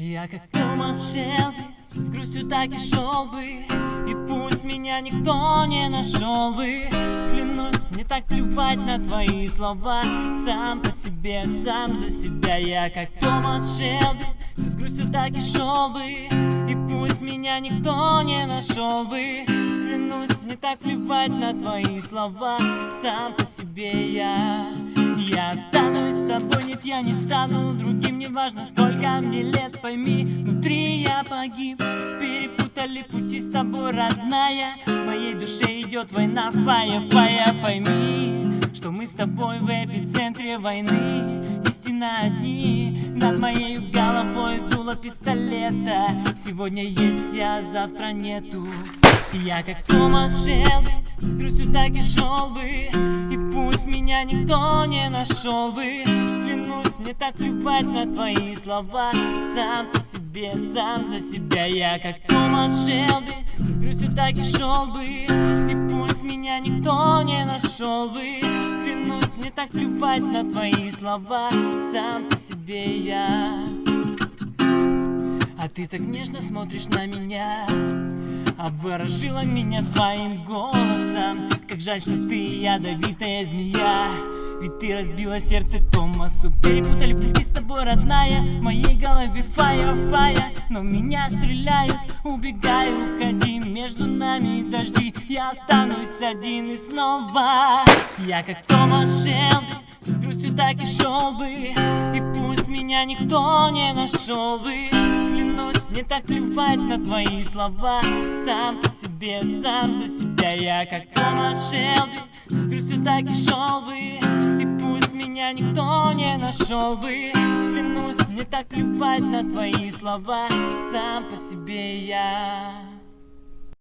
Я как Томас Шелби, с грустью так и шел бы. И пусть меня никто не нашел бы. Клянусь, не так плевать на твои слова. Сам по себе, сам за себя. Я как Томас Шелби, с грустью так и шел бы. И пусть меня никто не нашел бы. Клянусь, не так плевать на твои слова. Сам по себе я я останусь с собой, нет, я не стану другим Не важно, сколько мне лет, пойми Внутри я погиб Перепутали пути с тобой, родная В моей душе идет война, фая, фая Пойми, что мы с тобой в эпицентре войны Истина одни Над моей головой дуло пистолета Сегодня есть я, завтра нету. Я как Томас Шелби С грустью так и шел бы И пусть меня никто не нашел. Бы Клянусь, мне так плевать на твои слова. Сам по себе, сам за себя. Я как Томас Шелби С грустью так и шел бы. И пусть меня никто не нашел. Бы Клянусь, мне так плевать на твои слова. Сам по себе я. А ты так нежно смотришь на меня. Обворожила меня своим голосом Как жаль, что ты ядовитая змея. Ведь ты разбила сердце Томасу Перепутали пути с тобой, родная В моей голове фая, фая Но меня стреляют, убегай, уходи Между нами дожди. Я останусь один и снова. Я как Томас Шелби С грустью так и шел бы. И пусть меня никто не нашел бы Клянусь, не так плевать на твои слова. Сам по себе, сам за себя Я как Томас Шелби. С грустью так и шел бы И пусть меня никто не нашел бы. Клянусь, не так плевать на твои слова. Сам по себе я